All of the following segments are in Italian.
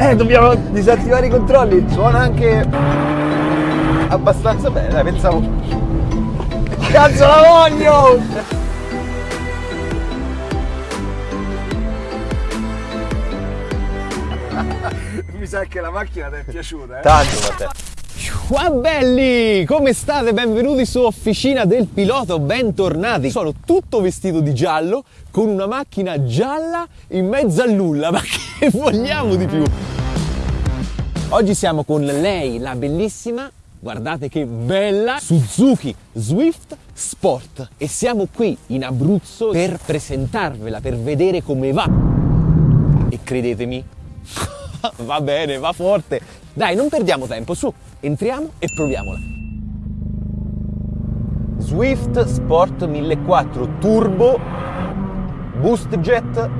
Eh, dobbiamo disattivare i controlli. Suona anche abbastanza bene, pensavo. Cazzo la voglio! Mi sa che la macchina ti è piaciuta, eh? Tanto a te. Ciao belli! Come state? Benvenuti su Officina del Pilota, bentornati! Sono tutto vestito di giallo, con una macchina gialla in mezzo a nulla, ma che vogliamo di più? Oggi siamo con lei, la bellissima, guardate che bella, Suzuki Swift Sport. E siamo qui in Abruzzo per presentarvela, per vedere come va. E credetemi, va bene, va forte. Dai, non perdiamo tempo, su, entriamo e proviamola. Swift Sport 1400 Turbo Boost Jet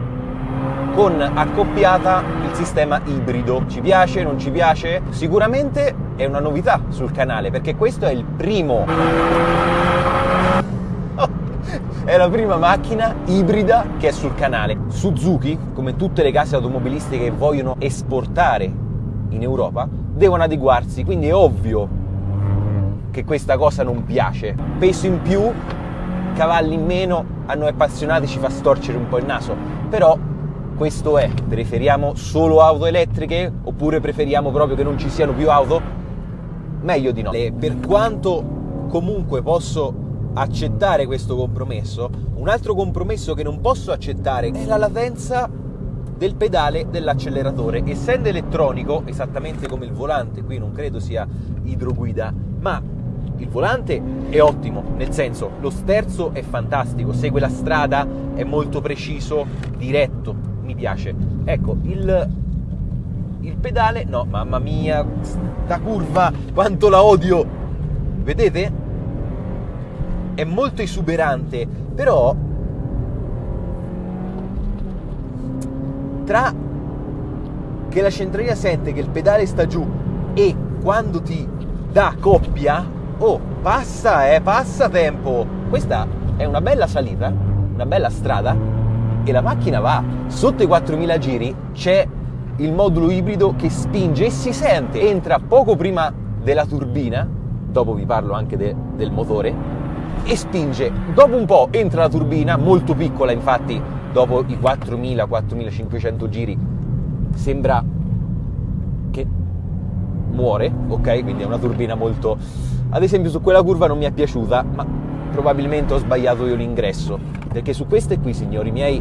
con accoppiata sistema ibrido. Ci piace, non ci piace? Sicuramente è una novità sul canale perché questo è il primo è la prima macchina ibrida che è sul canale. Suzuki, come tutte le case automobilistiche che vogliono esportare in Europa, devono adeguarsi, quindi è ovvio che questa cosa non piace. Peso in più, cavalli in meno, a noi appassionati ci fa storcere un po' il naso, però questo è. Preferiamo solo auto elettriche oppure preferiamo proprio che non ci siano più auto? Meglio di no. Per quanto comunque posso accettare questo compromesso, un altro compromesso che non posso accettare è la latenza del pedale dell'acceleratore. Essendo elettronico, esattamente come il volante, qui non credo sia idroguida, ma il volante è ottimo, nel senso lo sterzo è fantastico, segue la strada, è molto preciso, diretto, mi piace. Ecco, il, il pedale, no, mamma mia, sta curva, quanto la odio! Vedete? È molto esuberante, però tra che la centralina sente che il pedale sta giù e quando ti dà coppia, oh, passa, eh, passa tempo. Questa è una bella salita, una bella strada e la macchina va. Sotto i 4000 giri c'è il modulo ibrido che spinge e si sente, entra poco prima della turbina, dopo vi parlo anche de, del motore, e spinge. Dopo un po' entra la turbina, molto piccola infatti, dopo i 4000-4500 giri sembra che muore, ok? Quindi è una turbina molto... Ad esempio su quella curva non mi è piaciuta, ma probabilmente ho sbagliato io l'ingresso, perché su queste qui, signori miei,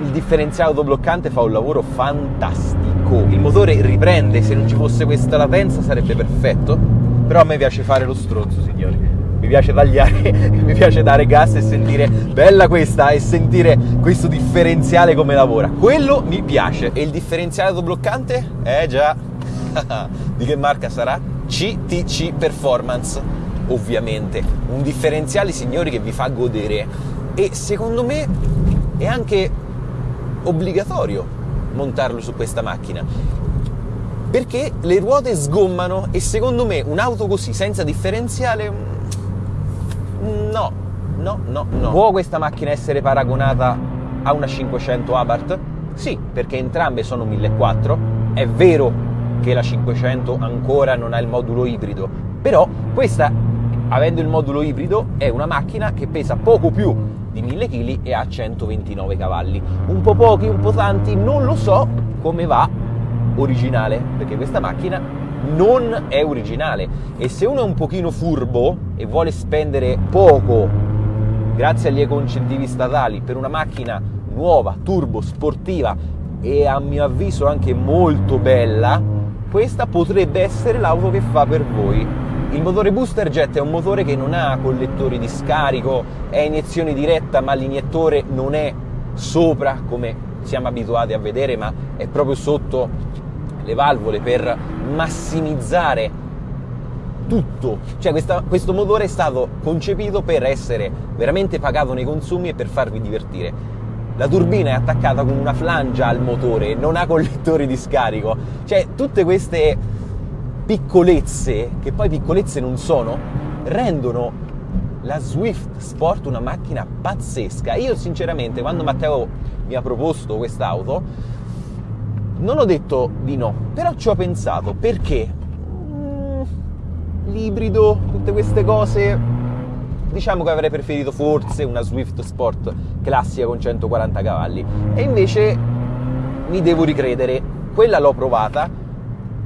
il differenziale autobloccante fa un lavoro fantastico. Il motore riprende, se non ci fosse questa latenza sarebbe perfetto, però a me piace fare lo stronzo, signori mi piace tagliare, mi piace dare gas e sentire bella questa e sentire questo differenziale come lavora. Quello mi piace. E il differenziale autobloccante? Eh già, di che marca sarà? CTC Performance, ovviamente. Un differenziale, signori, che vi fa godere. E secondo me è anche obbligatorio montarlo su questa macchina perché le ruote sgommano e secondo me un'auto così senza differenziale No, no, no, no. Può questa macchina essere paragonata a una 500 Abarth? Sì, perché entrambe sono 1400. È vero che la 500 ancora non ha il modulo ibrido, però questa, avendo il modulo ibrido, è una macchina che pesa poco più di 1000 kg e ha 129 cavalli. Un po' pochi, un po' tanti, non lo so come va originale, perché questa macchina non è originale e se uno è un pochino furbo e vuole spendere poco grazie agli ecoincentivi statali per una macchina nuova, turbo, sportiva e a mio avviso anche molto bella, questa potrebbe essere l'auto che fa per voi. Il motore Booster Jet è un motore che non ha collettori di scarico, è iniezione diretta, ma l'iniettore non è sopra come siamo abituati a vedere, ma è proprio sotto le valvole per massimizzare tutto. Cioè questa, questo motore è stato concepito per essere veramente pagato nei consumi e per farvi divertire. La turbina è attaccata con una flangia al motore, non ha collettori di scarico. Cioè tutte queste piccolezze, che poi piccolezze non sono, rendono la Swift Sport una macchina pazzesca. Io sinceramente quando Matteo mi ha proposto quest'auto Non ho detto di no, però ci ho pensato perché mm, l'ibrido, tutte queste cose, diciamo che avrei preferito forse una Swift Sport classica con 140 cavalli. E invece mi devo ricredere, quella l'ho provata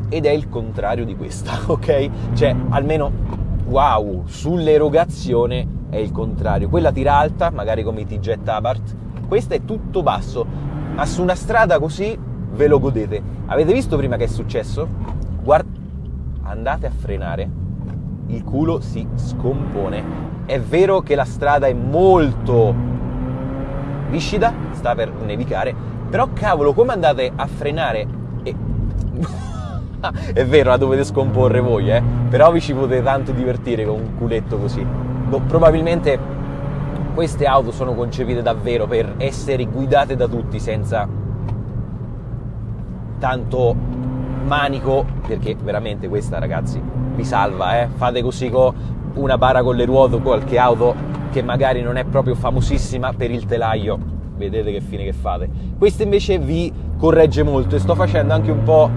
ed è il contrario di questa, ok? Cioè, almeno wow, sull'erogazione è il contrario. Quella tira alta, magari come i T-Jet Abarth, questa è tutto basso, ma su una strada così ve lo godete. Avete visto prima che è successo? Guarda, andate a frenare, il culo si scompone. È vero che la strada è molto viscida, sta per nevicare, però cavolo, come andate a frenare e... è vero, la dovete scomporre voi, eh? Però vi ci potete tanto divertire con un culetto così. Boh, probabilmente queste auto sono concepite davvero per essere guidate da tutti senza tanto manico, perché veramente questa ragazzi vi salva, eh? Fate così con una bara con le ruote o qualche auto che magari non è proprio famosissima per il telaio, vedete che fine che fate. Questa invece vi corregge molto e sto facendo anche un po'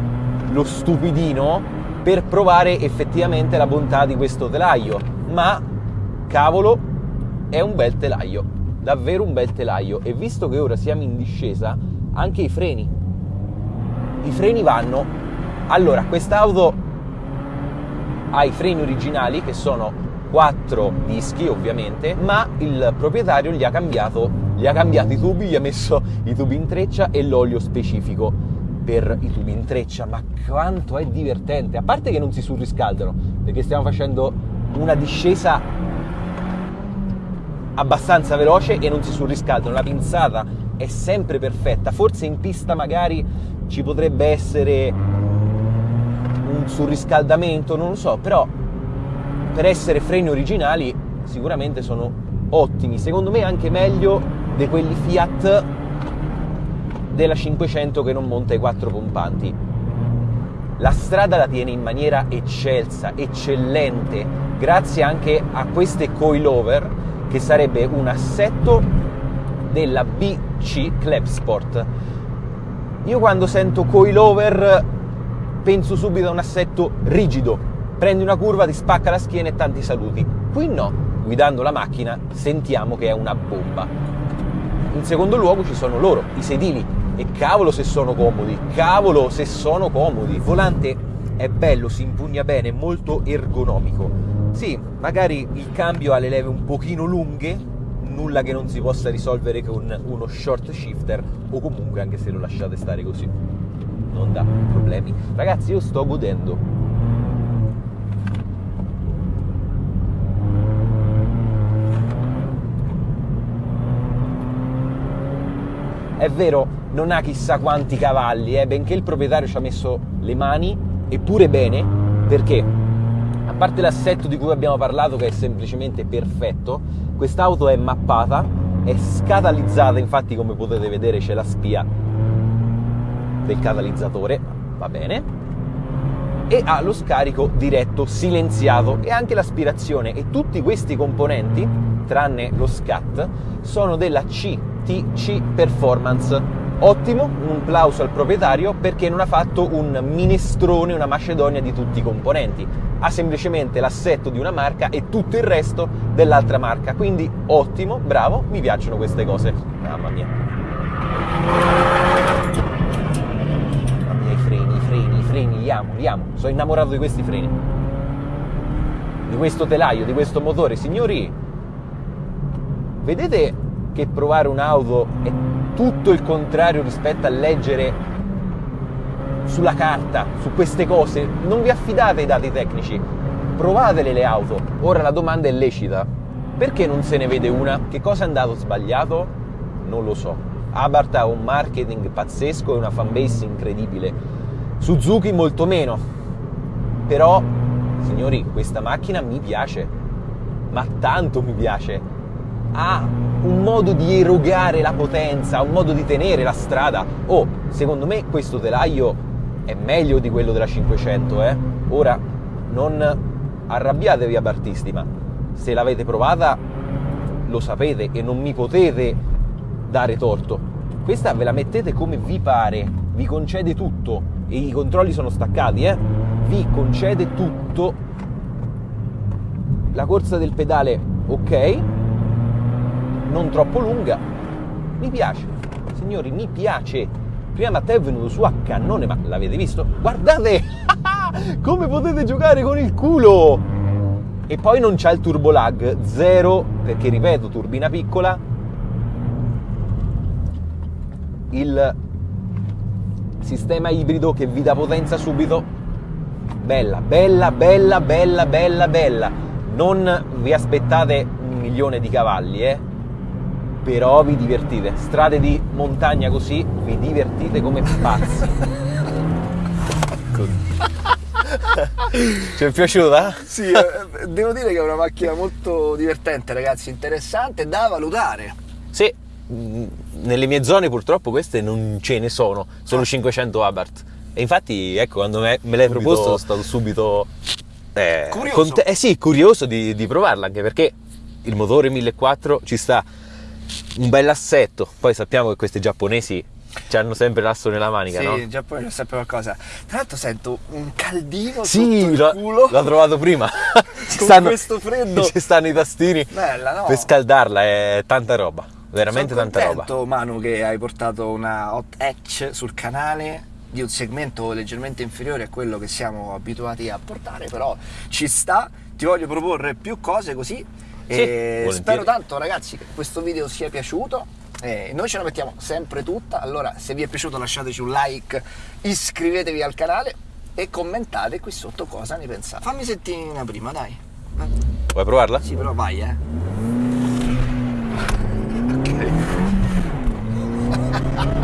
lo stupidino per provare effettivamente la bontà di questo telaio, ma cavolo è un bel telaio, davvero un bel telaio e visto che ora siamo in discesa, anche i freni, i freni vanno. Allora, quest'auto ha i freni originali che sono quattro dischi ovviamente, ma il proprietario gli ha cambiato, gli ha cambiato i tubi, gli ha messo i tubi in treccia e l'olio specifico per i tubi in treccia, ma quanto è divertente, a parte che non si surriscaldano, perché stiamo facendo una discesa abbastanza veloce e non si surriscaldano, la pinzata è sempre perfetta, forse in pista magari ci potrebbe essere un surriscaldamento, non lo so, però per essere freni originali sicuramente sono ottimi, secondo me anche meglio di quelli Fiat della 500 che non monta i quattro pompanti. La strada la tiene in maniera eccelsa, eccellente, grazie anche a queste coilover che sarebbe un assetto della BC Club Sport. Io quando sento coilover penso subito a un assetto rigido, prendi una curva, ti spacca la schiena e tanti saluti. Qui no, guidando la macchina sentiamo che è una bomba. In secondo luogo ci sono loro, i sedili, e cavolo se sono comodi, cavolo se sono comodi. Il volante è bello, si impugna bene, molto ergonomico. Sì, magari il cambio ha le leve un pochino lunghe, nulla che non si possa risolvere con uno short shifter o comunque anche se lo lasciate stare così. Non dà problemi. Ragazzi, io sto godendo. È vero, non ha chissà quanti cavalli, eh, benché il proprietario ci ha messo le mani, eppure bene, perché a parte l'assetto di cui abbiamo parlato che è semplicemente perfetto, quest'auto è mappata, è scatalizzata, infatti come potete vedere c'è la spia del catalizzatore, va bene, e ha lo scarico diretto silenziato e anche l'aspirazione e tutti questi componenti, tranne lo SCAT, sono della CTC Performance Ottimo, un plauso al proprietario perché non ha fatto un minestrone, una macedonia di tutti i componenti, ha semplicemente l'assetto di una marca e tutto il resto dell'altra marca. Quindi ottimo, bravo, mi piacciono queste cose. Mamma mia. Mamma mia, i freni, i freni, i freni, li amo, li amo. Sono innamorato di questi freni. Di questo telaio, di questo motore. Signori, vedete che provare un'auto è tutto il contrario rispetto a leggere sulla carta, su queste cose. Non vi affidate ai dati tecnici, provatele le auto. Ora la domanda è lecita. Perché non se ne vede una? Che cosa è andato sbagliato? Non lo so. Abarth ha un marketing pazzesco e una fanbase incredibile. Suzuki molto meno. Però, signori, questa macchina mi piace. Ma tanto mi piace ha un modo di erogare la potenza, un modo di tenere la strada. Oh, secondo me questo telaio è meglio di quello della 500, eh? Ora, non arrabbiatevi a Bartisti, ma se l'avete provata lo sapete e non mi potete dare torto. questa ve la mettete come vi pare, vi concede tutto e i controlli sono staccati, eh? Vi concede tutto. La corsa del pedale, ok, non troppo lunga, mi piace, signori, mi piace. Prima Matteo è venuto su a cannone, ma l'avete visto? Guardate come potete giocare con il culo! E poi non c'è il turbo lag, zero, perché ripeto, turbina piccola, il sistema ibrido che vi dà potenza subito. Bella, bella, bella, bella, bella, bella. Non vi aspettate un milione di cavalli, eh? Però vi divertite. Strade di montagna così, vi divertite come pazzi. Ci è piaciuta? Sì, eh, devo dire che è una macchina molto divertente, ragazzi, interessante, da valutare. Sì, nelle mie zone purtroppo queste non ce ne sono, sono 500 Abarth. E infatti, ecco, quando me, me l'hai proposto sono stato subito eh, Curioso. conte- eh sì, curioso di, di provarla, anche perché il motore 1400 ci sta un bel assetto. Poi sappiamo che questi giapponesi hanno sempre l'asso nella manica, sì, no? in Giappone c'è sempre qualcosa. Tra l'altro sento un caldino Sì, sotto culo. l'ho trovato prima. Ci Con questo freddo. Ci stanno i tastini Bella, no? per scaldarla, è tanta roba, veramente Sono tanta roba. contento, Manu, che hai portato una hot hatch sul canale di un segmento leggermente inferiore a quello che siamo abituati a portare, però ci sta. Ti voglio proporre più cose così. e volentieri. spero tanto, ragazzi, che questo video sia piaciuto. Eh, noi ce la mettiamo sempre tutta. Allora, se vi è piaciuto, lasciateci un like, iscrivetevi al canale e commentate qui sotto cosa ne pensate. Fammi sentire una prima, dai. Vuoi provarla? Sì, però vai, eh.